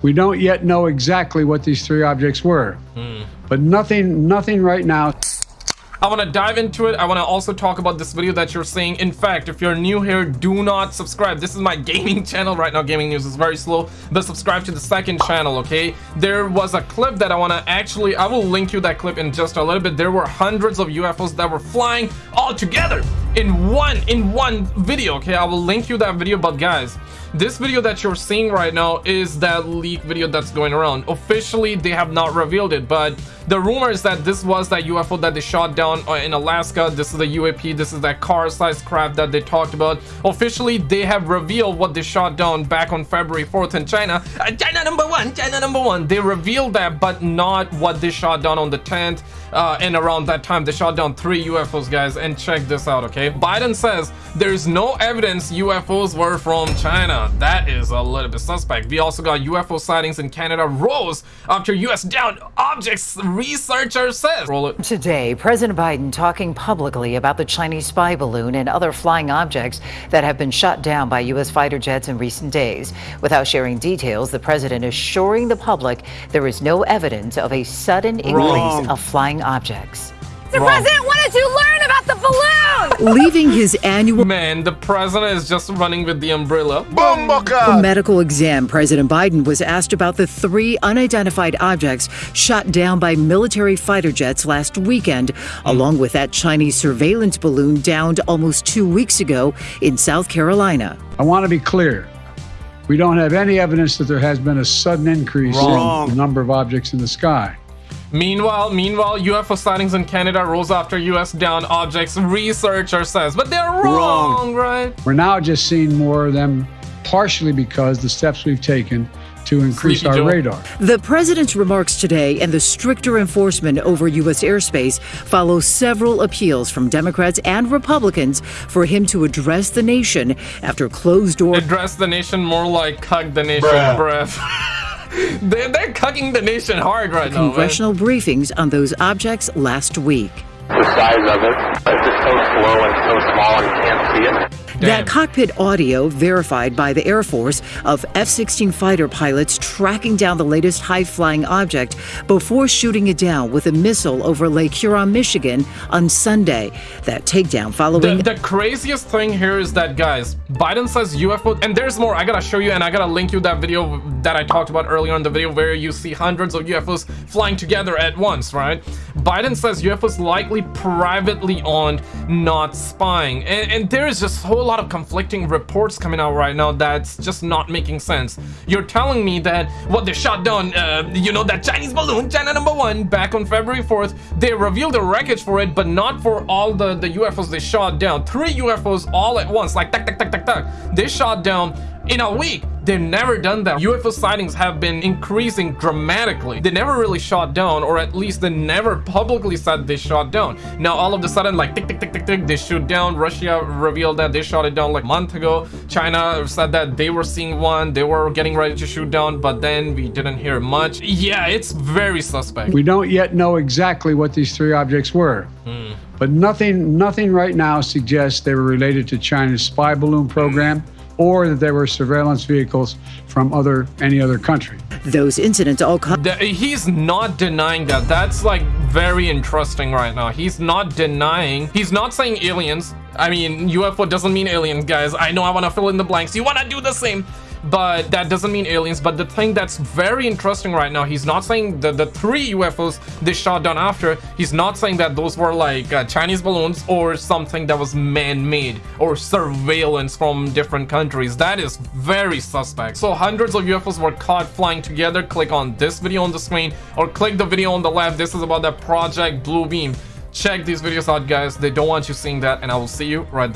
We don't yet know exactly what these three objects were, Hmm. but nothing, nothing right now. I want to dive into it. I want to also talk about this video that you're seeing. In fact, if you're new here, do not subscribe. This is my gaming channel. Right now, gaming news is very slow, but subscribe to the second channel, okay? There was a clip that I want to actually, I will link you that clip in just a little bit. There were hundreds of UFOs that were flying all together in one, in one video, okay? I will link you that video, but guys, this video that you're seeing right now is that leak video that's going around. Officially, they have not revealed it, but the rumor is that this was that UFO that they shot down uh, in Alaska. This is the UAP. This is that car-sized craft that they talked about. Officially, they have revealed what they shot down back on February 4th in China. Uh, China number one, China number one. They revealed that, but not what they shot down on the 10th. Uh, and around that time, they shot down three UFOs, guys. And check this out, okay? Biden says there's no evidence UFOs were from China. That is a little bit suspect. We also got UFO sightings in Canada rose after US downed objects, researcher says. Roll it. Today, President Biden talking publicly about the Chinese spy balloon and other flying objects that have been shot down by U.S. fighter jets in recent days. Without sharing details, the president assuring the public there is no evidence of a sudden increase Wrong. of flying objects. The Wrong. president wanted to learn about the balloon. Leaving his annual Man, the president is just running with the umbrella. medical exam, President Biden was asked about the three unidentified objects shot down by military fighter jets last weekend, along with that Chinese surveillance balloon downed almost two weeks ago in South Carolina. I want to be clear. We don't have any evidence that there has been a sudden increase Wrong. in the number of objects in the sky. Meanwhile, meanwhile, UFO sightings in Canada rose after US downed objects, researcher says. But they're wrong, wrong, right? We're now just seeing more of them, partially because the steps we've taken to increase Sleepy our Joe. radar. The president's remarks today and the stricter enforcement over U.S. airspace follow several appeals from Democrats and Republicans for him to address the nation after closed doors. Address the nation more like cuck the nation, bruh. they're, they're cucking the nation hard right now, man. congressional briefings on those objects last week. The size of it. It's just so slow and so small and you can't see it. Damn. That cockpit audio verified by the Air Force of F 16 fighter pilots tracking down the latest high flying object before shooting it down with a missile over Lake Huron, Michigan on Sunday. That takedown following. The, the craziest thing here is that, guys, Biden says UFO, and there's more. I gotta show you, and I gotta link you that video that I talked about earlier in the video where you see hundreds of UFOs flying together at once, right? Biden says UFOs likely privately owned, not spying. And, and there is just a whole lot of conflicting reports coming out right now that's just not making sense. You're telling me that what they shot down, uh, you know, that Chinese balloon, China number one, back on February 4th, they revealed the wreckage for it, but not for all the, the UFOs they shot down. Three UFOs all at once, like, tak, tak, tak, tak, tak. They shot down in a week. They've never done that. UFO sightings have been increasing dramatically. They never really shot down, or at least they never publicly said they shot down. Now, all of a sudden, like tick, tick, tick, tick, tick, they shoot down. Russia revealed that they shot it down like a month ago. China said that they were seeing one, they were getting ready to shoot down, but then we didn't hear much. Yeah, it's very suspect. We don't yet know exactly what these three objects were, hmm. but nothing, nothing right now suggests they were related to China's spy balloon program or that they were surveillance vehicles from other any other country. Those incidents all come. The- he's not denying that. That's like very interesting right now. He's not denying. He's not saying aliens. I mean, UFO doesn't mean aliens, guys. I know I want to fill in the blanks. You want to do the same. But that doesn't mean aliens. But the thing that's very interesting right now, he's not saying that the three UFOs they shot down after, he's not saying that those were like uh, Chinese balloons or something that was man-made or surveillance from different countries. That is very suspect. So hundreds of UFOs were caught flying together. Click on this video on the screen or click the video on the left. This is about the Project Blue Beam. Check these videos out, guys. They don't want you seeing that, and I will see you right there.